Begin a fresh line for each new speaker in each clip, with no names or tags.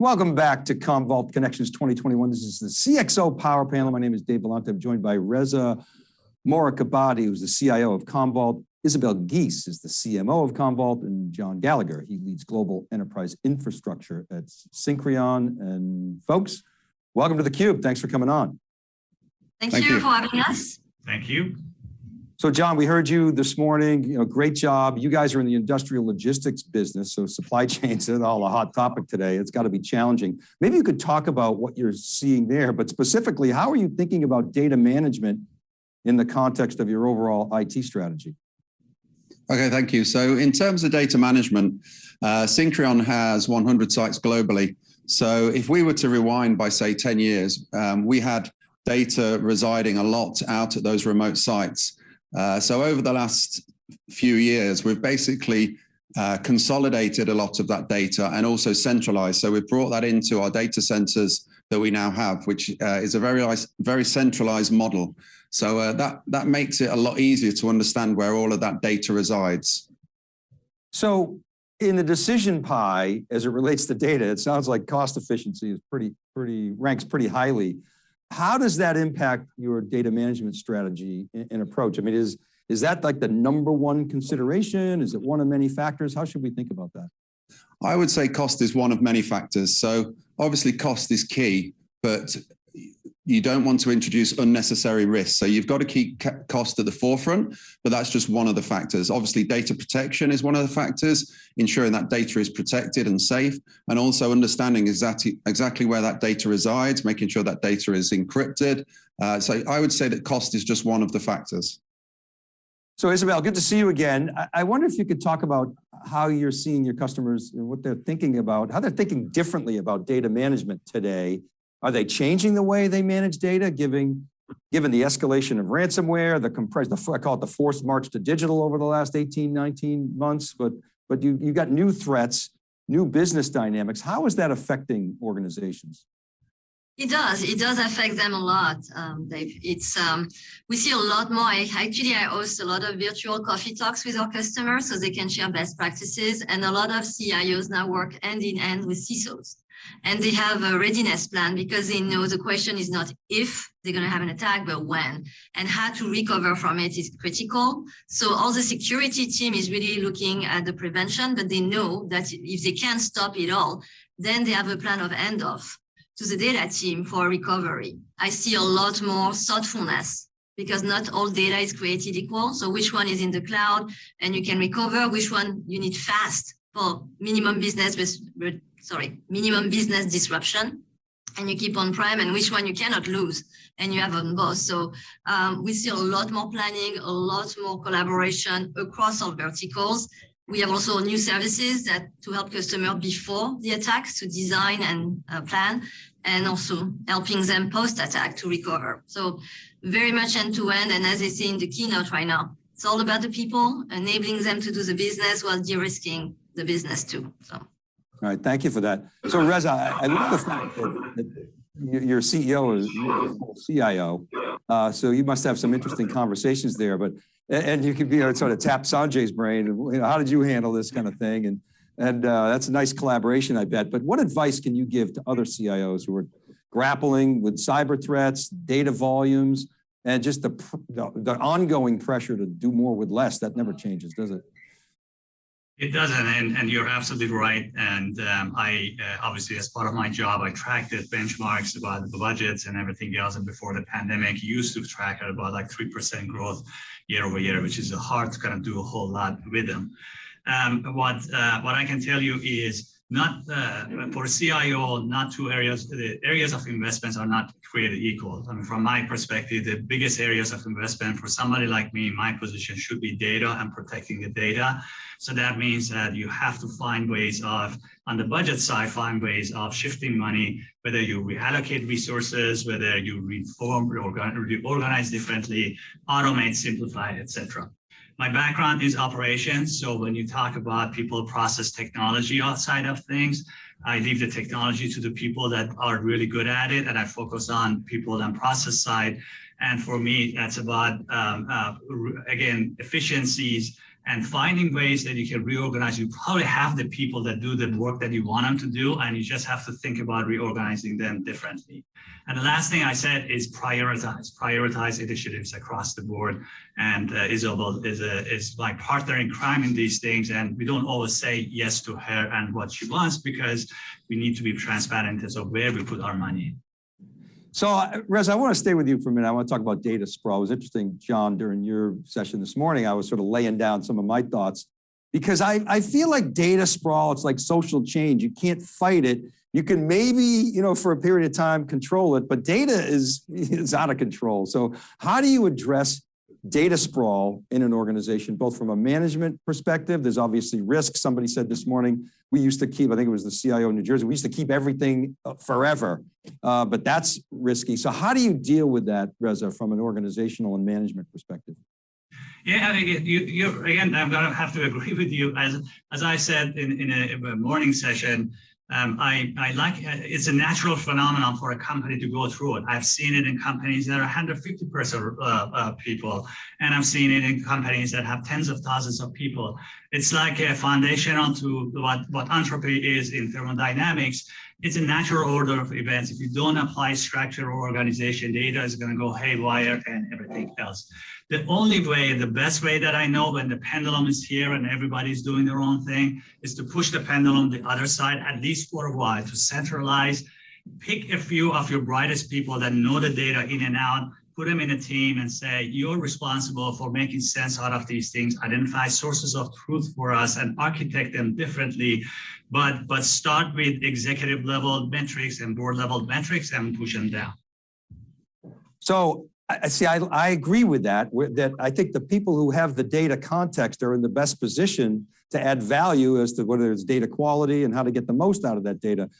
Welcome back to Commvault Connections 2021. This is the CXO Power Panel. My name is Dave Vellante. I'm joined by Reza Morakabati, who's the CIO of Commvault. Isabelle Guis is the CMO of Commvault, and John Gallagher, he leads global enterprise infrastructure at Syncreon. And folks, welcome to theCUBE. Thanks for coming on.
Thank, Thank you, you for having us.
Thank you.
So John, we heard you this morning, you know, great job. You guys are in the industrial logistics business, so supply chains is all a hot topic today. It's got to be challenging. Maybe you could talk about what you're seeing there, but specifically, how are you thinking about data management in the context of your overall IT strategy?
Okay, thank you. So in terms of data management, uh, has 100 sites globally. So if we were to rewind by say 10 years, um, we had data residing a lot out at those remote sites. Uh, so over the last few years, we've basically uh, consolidated a lot of that data and also centralized. So we've brought that into our data centers that we now have, which uh, is a very, very centralized model. So uh, that, that makes it a lot easier to understand where all of that data resides.
So in the decision pie, as it relates to data, it sounds like cost efficiency is pretty, pretty ranks pretty highly. How does that impact your data management strategy and approach? I mean, is, is that like the number one consideration? Is it one of many factors? How should we think about that?
I would say cost is one of many factors. So obviously cost is key, but you don't want to introduce unnecessary risks. So you've got to keep cost at the forefront, but that's just one of the factors. Obviously data protection is one of the factors, ensuring that data is protected and safe, and also understanding exactly, exactly where that data resides, making sure that data is encrypted. Uh, so I would say that cost is just one of the factors.
So Isabelle, good to see you again. I wonder if you could talk about how you're seeing your customers and what they're thinking about, how they're thinking differently about data management today are they changing the way they manage data, giving, given the escalation of ransomware, the compressed, the, I call it the forced march to digital over the last 18, 19 months, but, but you, you got new threats, new business dynamics. How is that affecting organizations?
It does. It does affect them a lot, um. It's um, we see a lot more. I, actually, I host a lot of virtual coffee talks with our customers so they can share best practices. And a lot of CIOs now work hand in hand with CISOs and they have a readiness plan because they know the question is not if they're going to have an attack, but when and how to recover from it is critical. So all the security team is really looking at the prevention, but they know that if they can't stop it all, then they have a plan of handoff to the data team for recovery. I see a lot more thoughtfulness because not all data is created equal. So which one is in the cloud and you can recover, which one you need fast for minimum business sorry, minimum business disruption and you keep on prem and which one you cannot lose and you have on both. So um, we see a lot more planning, a lot more collaboration across all verticals. We have also new services that to help customers before the attacks to design and uh, plan and also helping them post-attack to recover. So very much end-to-end and as they say in the keynote right now, it's all about the people, enabling them to do the business while de-risking the business too. So.
All right, thank you for that. So Reza, I, I love the fact that, that your CEO is CIO, uh, so you must have some interesting conversations there. But and you could you know, sort of tap Sanjay's brain. You know, how did you handle this kind of thing? And and uh, that's a nice collaboration, I bet. But what advice can you give to other CIOs who are grappling with cyber threats, data volumes, and just the, the, the ongoing pressure to do more with less? That never changes, does it?
It doesn't, and, and you're absolutely right. And um, I, uh, obviously, as part of my job, I tracked the benchmarks about the budgets and everything else. And before the pandemic, used to track at about like 3% growth year over year, which is hard to kind of do a whole lot with them. Um, what, uh, what I can tell you is not uh, for CIO, not two areas, the areas of investments are not created equal. I mean, from my perspective, the biggest areas of investment for somebody like me, my position should be data and protecting the data. So that means that you have to find ways of, on the budget side, find ways of shifting money, whether you reallocate resources, whether you reform, reorganize differently, automate, simplify, etc. My background is operations. So when you talk about people process technology outside of things, I leave the technology to the people that are really good at it and I focus on people and process side. And for me, that's about, um, uh, again, efficiencies and finding ways that you can reorganize. You probably have the people that do the work that you want them to do, and you just have to think about reorganizing them differently. And the last thing I said is prioritize, prioritize initiatives across the board. And uh, Isabelle is, a, is my partner in crime in these things. And we don't always say yes to her and what she wants because we need to be transparent as of where we put our money.
So uh, Reza, I want to stay with you for a minute. I want to talk about data sprawl. It was interesting, John, during your session this morning, I was sort of laying down some of my thoughts because I, I feel like data sprawl, it's like social change. You can't fight it. You can maybe, you know, for a period of time control it, but data is, is out of control. So how do you address data sprawl in an organization, both from a management perspective, there's obviously risk. Somebody said this morning, we used to keep, I think it was the CIO in New Jersey, we used to keep everything uh, forever, uh, but that's risky. So how do you deal with that, Reza, from an organizational and management perspective?
Yeah, you, you again, I'm going to have to agree with you. As, as I said in, in a, a morning session, um, I, I like, uh, it's a natural phenomenon for a company to go through it. I've seen it in companies that are 150 person uh, uh, people, and I've seen it in companies that have tens of thousands of people. It's like a foundation onto what, what entropy is in thermodynamics. It's a natural order of events. If you don't apply structure or organization, data is going to go haywire and everything else. The only way, the best way that I know when the pendulum is here and everybody's doing their own thing is to push the pendulum the other side, at least for a while, to centralize, pick a few of your brightest people that know the data in and out, put them in a team and say, you're responsible for making sense out of these things, identify sources of truth for us and architect them differently. But, but start with executive level metrics and board level metrics and push them down.
So I see, I, I agree with that, that I think the people who have the data context are in the best position to add value as to whether it's data quality and how to get the most out of that data.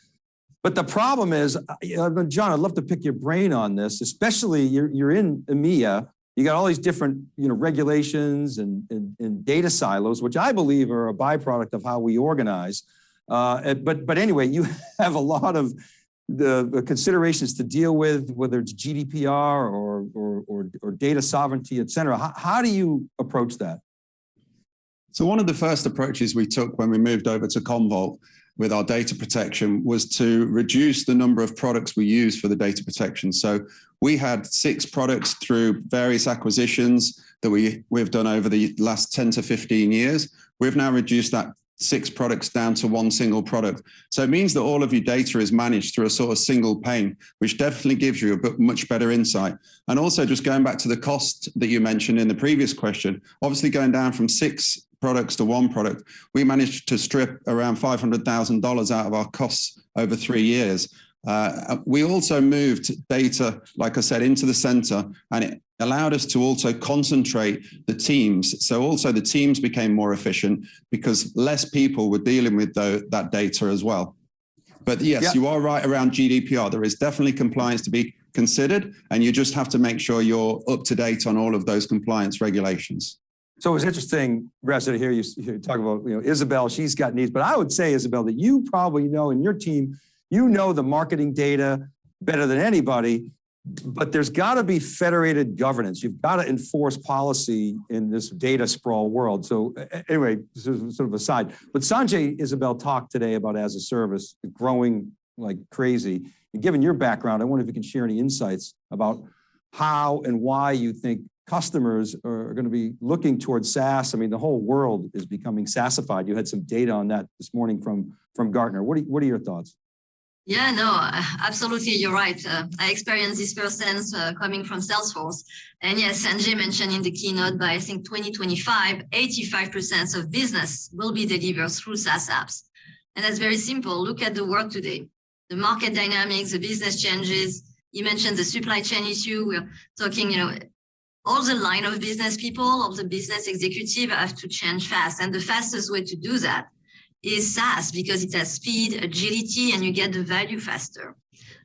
But the problem is, uh, John, I'd love to pick your brain on this, especially you're, you're in EMEA, you got all these different you know, regulations and, and, and data silos, which I believe are a byproduct of how we organize. Uh, but, but anyway, you have a lot of the, considerations to deal with, whether it's GDPR or, or, or, or data sovereignty, et cetera. How, how, do you approach that?
So one of the first approaches we took when we moved over to Commvault with our data protection was to reduce the number of products we use for the data protection. So we had six products through various acquisitions that we, we've done over the last 10 to 15 years. We've now reduced that six products down to one single product. So it means that all of your data is managed through a sort of single pane, which definitely gives you a much better insight. And also just going back to the cost that you mentioned in the previous question, obviously going down from six products to one product, we managed to strip around $500,000 out of our costs over three years. Uh, we also moved data, like I said, into the center and it allowed us to also concentrate the teams. So also the teams became more efficient because less people were dealing with the, that data as well. But yes, you are right around GDPR. There is definitely compliance to be considered and you just have to make sure you're up to date on all of those compliance regulations.
So it was interesting, Reza, to hear you, talk about, you know, Isabelle, she's got needs, but I would say, Isabelle, that you probably know in your team, you know the marketing data better than anybody, but there's got to be federated governance. You've got to enforce policy in this data sprawl world. So anyway, sort of aside, but Sanjay Isabelle talked today about as a service growing like crazy. And given your background, I wonder if you can share any insights about how and why you think customers are going to be looking towards SaaS. I mean, the whole world is becoming SaaSified. You had some data on that this morning from, from Gartner. What are, what are your thoughts?
Yeah, no, absolutely. You're right. Uh, I experienced this firsthand uh, coming from Salesforce. And yes, Sanjay mentioned in the keynote by I think 2025, 85% of business will be delivered through SaaS apps. And that's very simple. Look at the world today. The market dynamics, the business changes. You mentioned the supply chain issue. We're talking, you know, all the line of business people, all the business executive have to change fast. And the fastest way to do that is SaaS because it has speed, agility, and you get the value faster.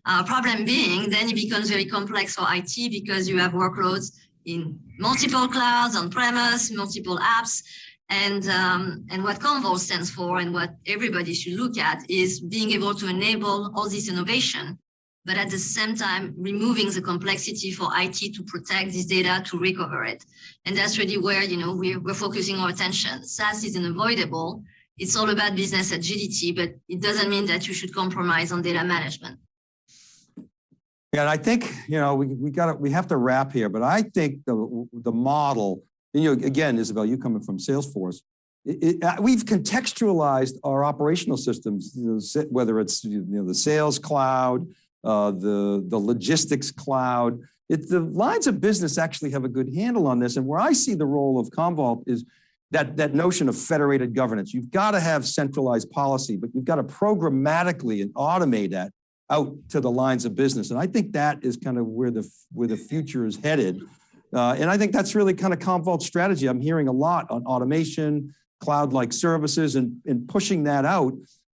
Uh, problem being, then it becomes very complex for IT because you have workloads in multiple clouds, on premise, multiple apps. And, um, and what Commvault stands for and what everybody should look at is being able to enable all this innovation but at the same time, removing the complexity for IT to protect this data, to recover it. And that's really where, you know, we're, we're focusing our attention. SaaS is unavoidable. It's all about business agility, but it doesn't mean that you should compromise on data management.
Yeah, and I think, you know, we, we got we have to wrap here, but I think the, the model, you know, again, Isabelle, you coming from Salesforce, it, it, uh, we've contextualized our operational systems, you know, whether it's, you know, the sales cloud, uh, the, the logistics cloud. It, the lines of business actually have a good handle on this. And where I see the role of Commvault is that, that notion of federated governance. You've got to have centralized policy, but you've got to programmatically and automate that out to the lines of business. And I think that is kind of where the, where the future is headed. Uh, and I think that's really kind of Commvault's strategy. I'm hearing a lot on automation, cloud-like services and, and pushing that out.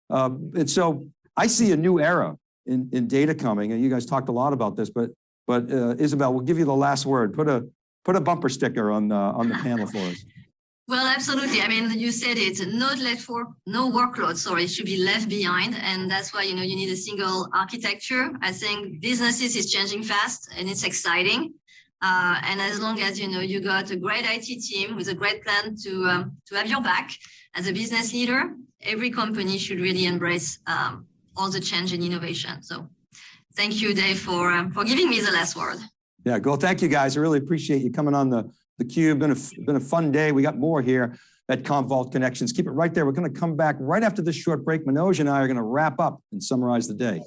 Um, and so I see a new era in, in data coming, and you guys talked a lot about this, but, but uh, Isabelle, we'll give you the last word. Put a, put a bumper sticker on, uh, on the panel for us.
Well, absolutely. I mean, you said it, no let for no workload, sorry, should be left behind. And that's why, you know, you need a single architecture. I think businesses is changing fast and it's exciting. Uh, and as long as, you know, you got a great IT team with a great plan to, um, to have your back as a business leader, every company should really embrace um, all the change and innovation. So thank you, Dave, for, um, for giving me the last word.
Yeah, go. Thank you, guys. I really appreciate you coming on the, the cube. Been a, been a fun day. We got more here at Commvault Connections. Keep it right there. We're going to come back right after this short break. Manoj and I are going to wrap up and summarize the day.